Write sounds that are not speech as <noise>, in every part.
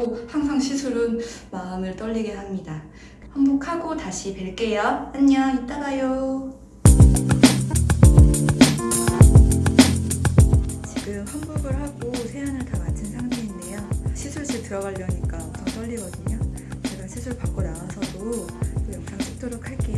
하고 항상 시술은 마음을 떨리게 합니다. 환복하고 다시 뵐게요. 안녕, 이따 봐요. 지금 환복을 하고 세안을 다 마친 상태인데요. 시술실 들어가려니까 엄청 떨리거든요. 제가 시술 받고 나와서도 또 영상 찍도록 할게요.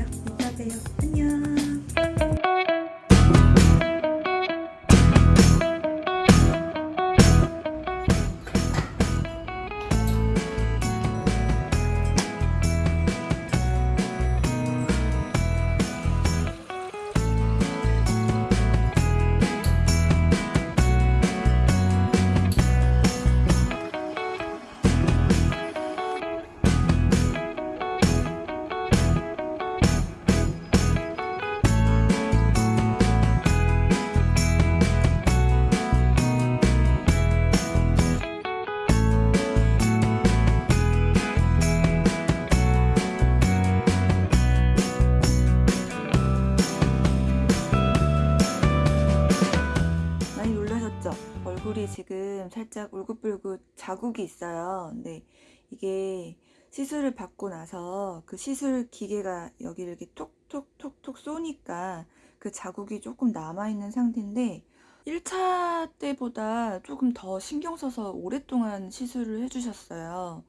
놀라셨죠? 얼굴이 지금 살짝 울긋불긋 자국이 있어요. 근데 이게 시술을 받고 나서 그 시술 기계가 여기를 이렇게 톡톡톡톡 쏘니까 그 자국이 조금 남아있는 상태인데 1차 때보다 조금 더 신경 써서 오랫동안 시술을 해주셨어요.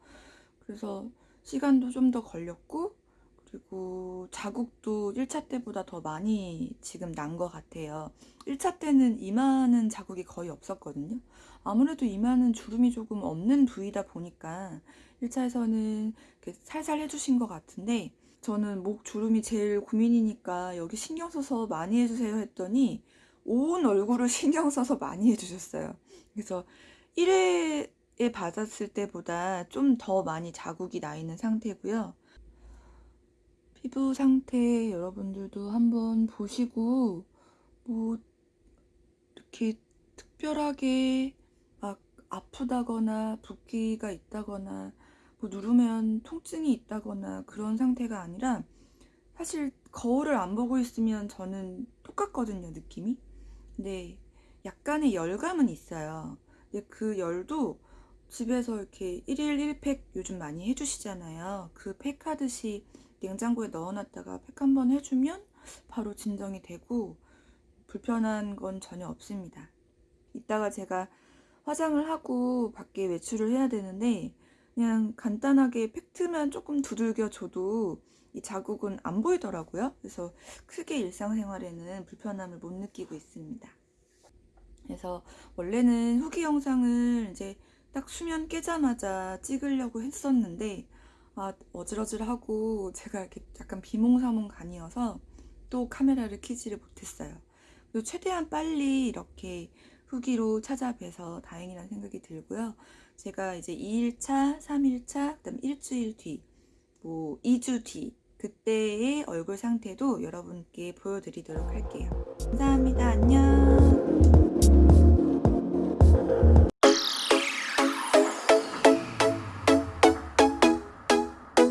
그래서 시간도 좀 더 걸렸고 그리고 자국도 1차 때보다 더 많이 지금 난 것 같아요. 1차 때는 이마는 자국이 거의 없었거든요. 아무래도 이마는 주름이 조금 없는 부위다 보니까 1차에서는 살살 해주신 것 같은데 저는 목 주름이 제일 고민이니까 여기 신경 써서 많이 해주세요 했더니 온 얼굴을 <laughs> 신경 써서 많이 해주셨어요. 그래서 1회에 받았을 때보다 좀 더 많이 자국이 나 있는 상태고요. 피부 상태 여러분들도 한번 보시고 뭐 이렇게 특별하게 막 아프다거나 붓기가 있다거나 뭐 누르면 통증이 있다거나 그런 상태가 아니라 사실 거울을 안 보고 있으면 저는 똑같거든요 느낌이. 근데 약간의 열감은 있어요. 근데 그 열도 집에서 이렇게 1일 1팩 요즘 많이 해주시잖아요 그 팩 하듯이 냉장고에 넣어놨다가 팩 한 번 해주면 바로 진정이 되고 불편한 건 전혀 없습니다. 이따가 제가 화장을 하고 밖에 외출을 해야 되는데 그냥 간단하게 팩트만 조금 두들겨 줘도 이 자국은 안 보이더라고요. 그래서 크게 일상생활에는 불편함을 못 느끼고 있습니다. 그래서 원래는 후기 영상을 이제 딱 수면 깨자마자 찍으려고 했었는데 아, 어질어질하고 제가 이렇게 약간 비몽사몽 간이어서 또 카메라를 켜지를 못했어요. 그리고 최대한 빨리 이렇게 후기로 찾아뵈서 다행이라는 생각이 들고요. 제가 이제 2일차, 3일차, 그 다음 일주일 뒤, 뭐 2주 뒤 그때의 얼굴 상태도 여러분께 보여드리도록 할게요. 감사합니다. 안녕.